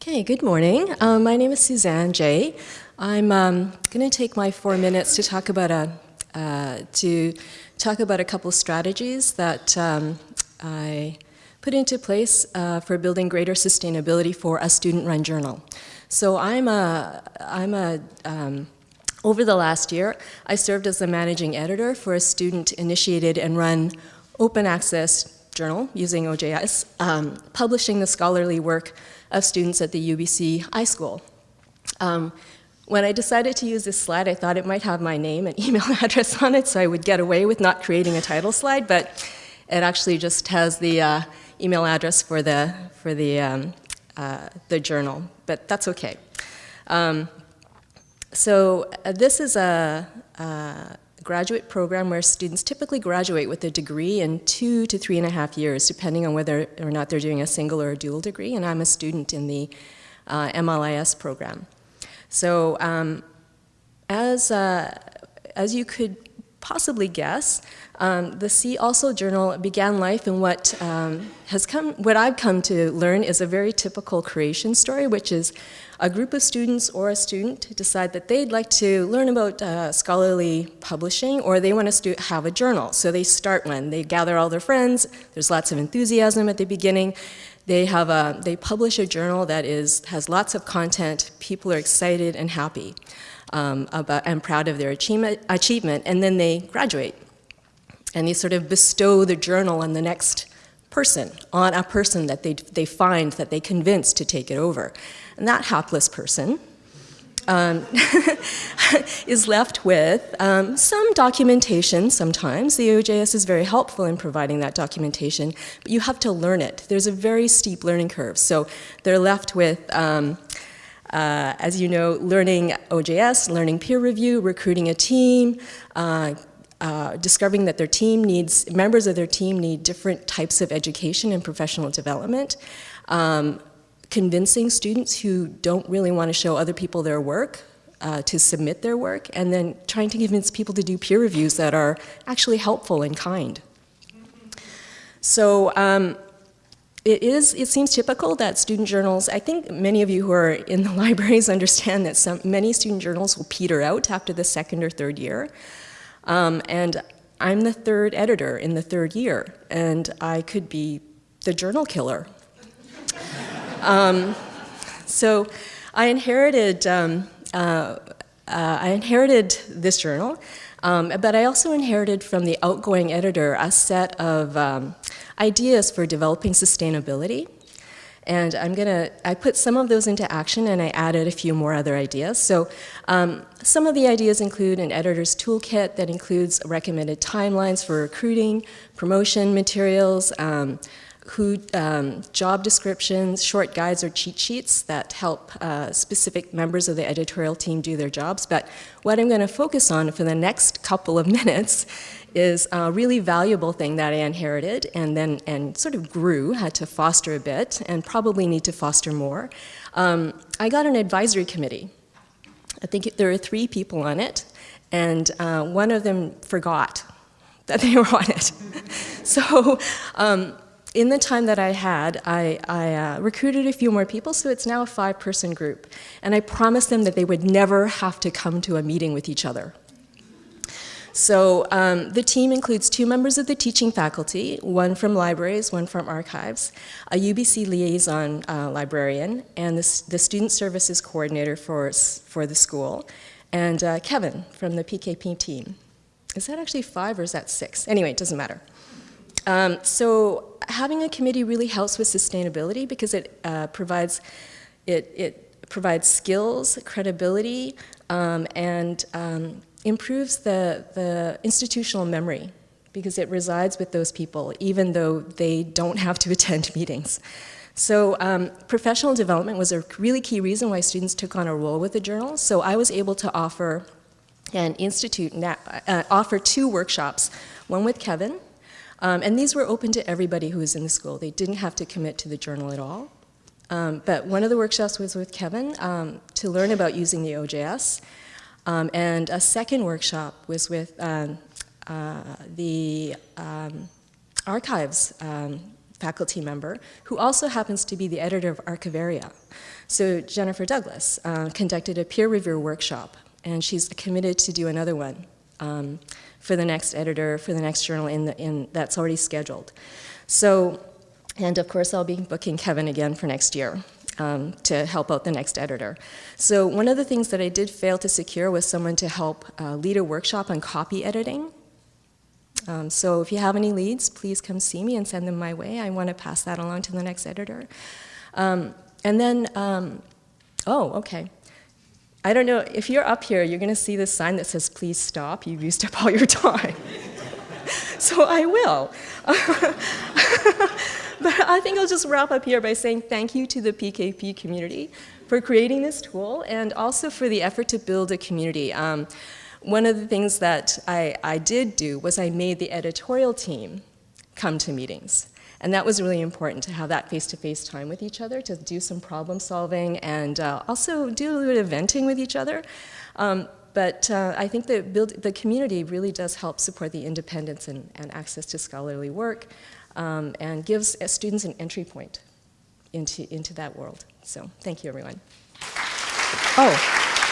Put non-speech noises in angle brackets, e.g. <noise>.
Okay, good morning. Um, my name is Suzanne Jay. I'm um, going to take my four minutes to talk about a uh, to talk about a couple strategies that um, I put into place uh, for building greater sustainability for a student-run journal. So I'm a I'm a um, over the last year, I served as the managing editor for a student-initiated and run open access journal using OJS, um, publishing the scholarly work of students at the UBC iSchool. Um, when I decided to use this slide, I thought it might have my name and <laughs> email address on it, so I would get away with not creating a title slide, but it actually just has the uh, email address for the, for the, um, uh, the journal, but that's okay. Um, so uh, this is a, a graduate program where students typically graduate with a degree in two to three and a half years, depending on whether or not they're doing a single or a dual degree, and I'm a student in the uh, MLIS program. So um, as, uh, as you could possibly guess, um, the See Also Journal began life in what um, has come, what I've come to learn is a very typical creation story, which is a group of students or a student decide that they'd like to learn about uh, scholarly publishing or they want to have a journal. So they start one. They gather all their friends. There's lots of enthusiasm at the beginning. They, have a, they publish a journal that is, has lots of content. People are excited and happy um, about, and proud of their achievement, achievement, and then they graduate. And they sort of bestow the journal on the next person, on a person that they, they find that they convince to take it over. And that hapless person um, <laughs> is left with um, some documentation sometimes. The OJS is very helpful in providing that documentation, but you have to learn it. There's a very steep learning curve. So they're left with, um, uh, as you know, learning OJS, learning peer review, recruiting a team, uh, uh, discovering that their team needs, members of their team need different types of education and professional development, um, convincing students who don't really want to show other people their work uh, to submit their work, and then trying to convince people to do peer reviews that are actually helpful and kind. So um, it is, it seems typical that student journals, I think many of you who are in the <laughs> libraries understand that some, many student journals will peter out after the second or third year. Um, and I'm the third editor in the third year, and I could be the journal killer <laughs> um, so I inherited, um, uh, uh, I inherited this journal, um, but I also inherited from the outgoing editor a set of um, ideas for developing sustainability. And I'm gonna, I put some of those into action and I added a few more other ideas. So um, some of the ideas include an editor's toolkit that includes recommended timelines for recruiting, promotion materials, um, who, um, job descriptions, short guides or cheat sheets that help uh, specific members of the editorial team do their jobs. But what I'm going to focus on for the next couple of <laughs> minutes is a really valuable thing that I inherited and then and sort of grew, had to foster a bit, and probably need to foster more. Um, I got an advisory committee. I think there are three people on it, and uh, one of them forgot <laughs> that they were on it. <laughs> so um, in the time that I had, I, I uh, recruited a few more people, so it's now a five-person group. And I promised them that they would never have to come to a meeting with each other. So um, the team includes two members of the teaching faculty, one from libraries, one from archives, a UBC liaison uh, librarian, and the, the, student services coordinator for, for the school, and uh, Kevin from the PKP team. Is that actually five or is that six? Anyway, it doesn't matter. Um, so having a committee really helps with sustainability because it uh, provides it, it provides skills, credibility, um, and um, improves the, the institutional memory because it resides with those people even though they don't have to <laughs> attend meetings. So um, professional development was a really key reason why students took on a role with the journal. So I was able to offer and institute, uh, offer two workshops, one with Kevin, um, and these were open to everybody who was in the school. They didn't have to commit to the journal at all. Um, but one of the workshops was with Kevin um, to learn about using the OJS. Um, and a second workshop was with um, uh, the um, archives faculty member, who also happens to be the editor of Archivaria. So Jennifer Douglas uh, conducted a peer review workshop, and she's committed to do another one um, for the next editor, for the next journal in, the, in that's already scheduled. So, and of course I'll be booking Kevin again for next year. Um, to help out the next editor. So one of the things that I did fail to secure was someone to help uh, lead a workshop on copy editing. Um, so if you have any leads, please come see me and send them my way. I want to pass that along to the next editor. Um, and then, um, oh, okay. I don't know, if you're up here, you're going to see this sign that says, please stop, you've used up all your time. <laughs> so I will. <laughs> but I think I'll just wrap up here by saying thank you to the PKP community for creating this tool and also for the effort to build a community. Um, one of the things that I, I did do was I made the editorial team come to meetings. And that was really important to have that face-to-face -face time with each other, to do some problem solving and uh, also do a little bit of venting with each other. Um, but uh, I think that build, the community really does help support the independence and, and access to scholarly work um, and gives uh, students an entry point into, into that world. So thank you, everyone. Oh.